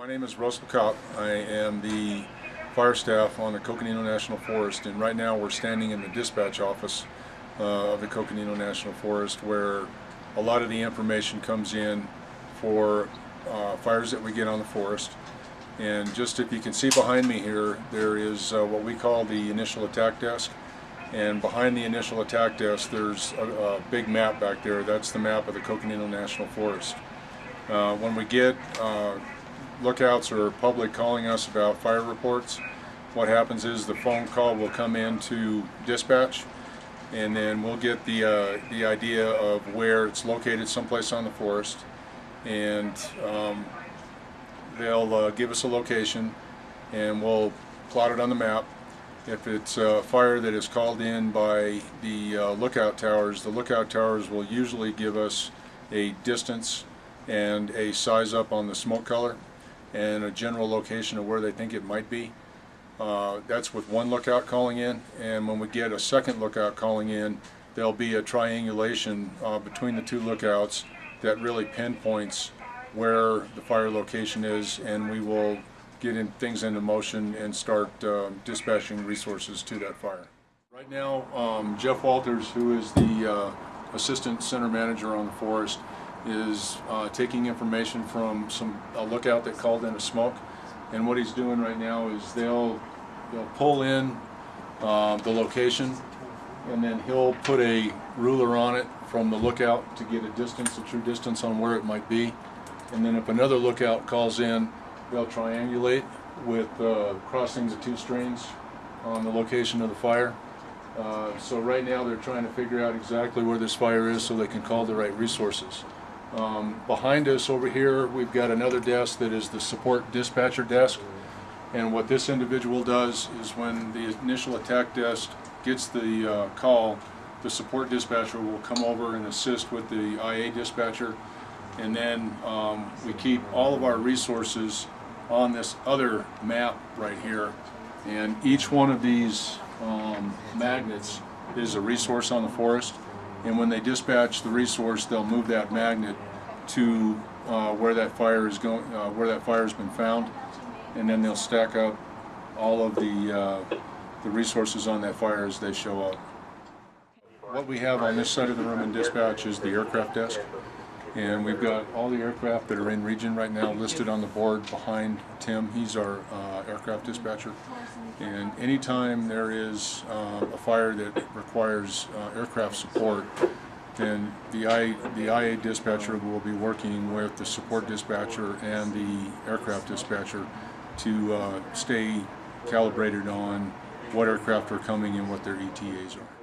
My name is Russell Kopp. I am the fire staff on the Coconino National Forest and right now we're standing in the dispatch office uh, of the Coconino National Forest where a lot of the information comes in for uh, fires that we get on the forest. And just if you can see behind me here, there is uh, what we call the initial attack desk. And behind the initial attack desk, there's a, a big map back there. That's the map of the Coconino National Forest. Uh, when we get uh, lookouts or public calling us about fire reports, what happens is the phone call will come in to dispatch and then we'll get the, uh, the idea of where it's located someplace on the forest. And um, they'll uh, give us a location and we'll plot it on the map. If it's a fire that is called in by the uh, lookout towers, the lookout towers will usually give us a distance and a size up on the smoke color and a general location of where they think it might be. Uh, that's with one lookout calling in and when we get a second lookout calling in there'll be a triangulation uh, between the two lookouts that really pinpoints where the fire location is and we will get in things into motion and start uh, dispatching resources to that fire. Right now um, Jeff Walters who is the uh, assistant center manager on the forest is uh, taking information from some a lookout that called in a smoke. And what he's doing right now is they'll they'll pull in uh, the location and then he'll put a ruler on it from the lookout to get a distance, a true distance on where it might be. And then if another lookout calls in they'll triangulate with uh, crossing the two strings on the location of the fire. Uh, so right now they're trying to figure out exactly where this fire is so they can call the right resources. Um, behind us over here we've got another desk that is the support dispatcher desk. And what this individual does is when the initial attack desk gets the uh, call the support dispatcher will come over and assist with the IA dispatcher. And then um, we keep all of our resources on this other map right here. And each one of these um, magnets is a resource on the forest and when they dispatch the resource they'll move that magnet to uh, where that fire is going uh, where that fire has been found and then they'll stack up all of the uh, the resources on that fire as they show up. What we have on this side of the room in dispatch is the aircraft desk and we've got all the aircraft that are in region right now listed on the board behind Tim. He's our uh, aircraft dispatcher. And anytime there is uh, a fire that requires uh, aircraft support, then the, I, the IA dispatcher will be working with the support dispatcher and the aircraft dispatcher to uh, stay calibrated on what aircraft are coming and what their ETAs are.